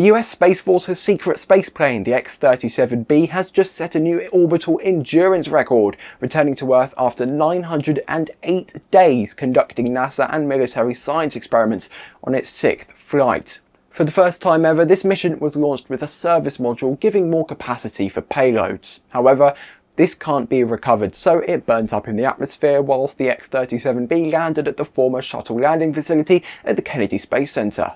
The US Space Force's secret spaceplane, the X-37B, has just set a new orbital endurance record, returning to Earth after 908 days conducting NASA and military science experiments on its sixth flight. For the first time ever, this mission was launched with a service module giving more capacity for payloads. However, this can't be recovered, so it burnt up in the atmosphere whilst the X-37B landed at the former shuttle landing facility at the Kennedy Space Center.